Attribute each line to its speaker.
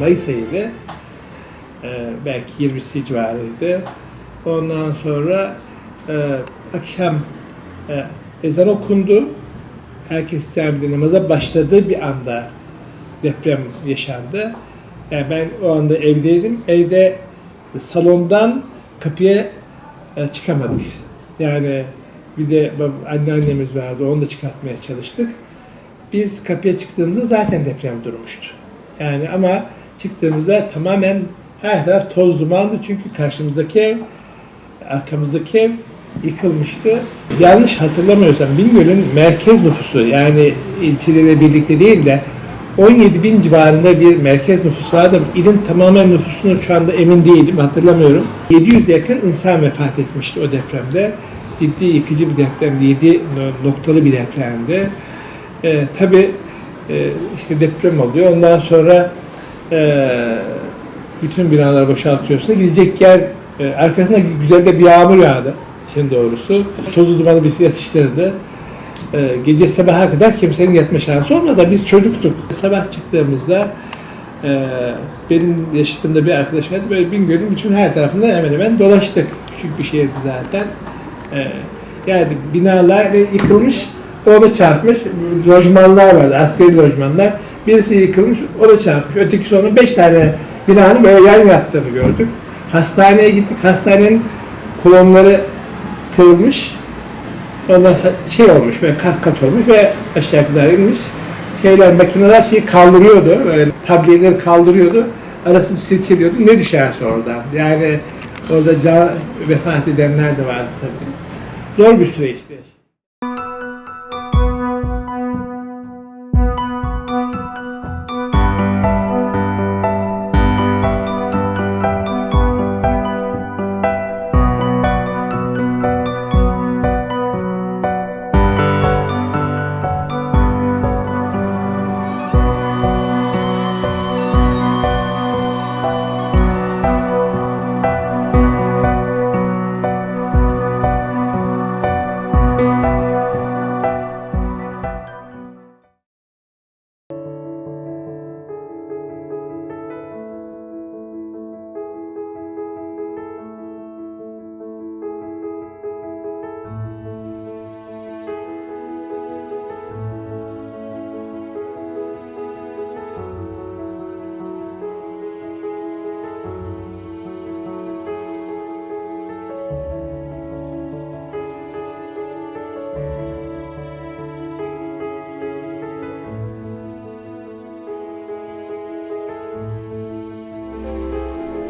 Speaker 1: Mayıs ayıydı. Ee, belki 20'si civarıydı. Ondan sonra e, akşam e, ezan okundu. Herkes camide namaza başladığı bir anda deprem yaşandı. Yani ben o anda evdeydim. Evde salondan kapıya e, çıkamadık. Yani bir de anneannemiz vardı. Onu da çıkartmaya çalıştık. Biz kapıya çıktığımızda zaten deprem durmuştu. Yani ama çıktığımızda tamamen her taraf toz dumandı. Çünkü karşımızdaki ev, arkamızdaki ev yıkılmıştı. Yanlış hatırlamıyorsam Bingöl'ün merkez nüfusu yani ilçeleriyle birlikte değil de 17 bin civarında bir merkez nüfus vardı. İlin tamamen nüfusunu şu anda emin değilim, hatırlamıyorum. 700 yakın insan vefat etmişti o depremde. Ciddi yıkıcı bir depremdi, 7 noktalı bir depremdi. Ee, tabii e, işte deprem oluyor. Ondan sonra e, bütün binaları boşaltıyorsun. Gidecek yer e, arkasında güzel de bir yağmur yağdı. İşin doğrusu. Tozu dumanı bizi yatıştırdı. E, gece sabaha kadar kimsenin yatma şansı olmadı. Biz çocuktuk. Sabah çıktığımızda e, benim yaşıtımda bir arkadaş vardı. Böyle Bingöl'ün bütün her tarafında hemen hemen dolaştık. Küçük bir şehirdi zaten. E, yani binalar yıkılmış, ona çarpmış. Lojmanlar vardı, askeri lojmanlar. Birisi yıkılmış, o da çarpmış. Öteki sonra beş tane binanın böyle yan yattığını gördük. Hastaneye gittik. Hastanenin kolonları kırılmış. Onlar şey olmuş ve kat kat olmuş ve aşağı kadar inmiş. Şeyler, makineler şeyi kaldırıyordu. Böyle tableleri kaldırıyordu. Arasını silkeliyordu. Ne düşerse oradan. Yani orada can, vefat edenler de vardı tabii. Zor bir süreçti.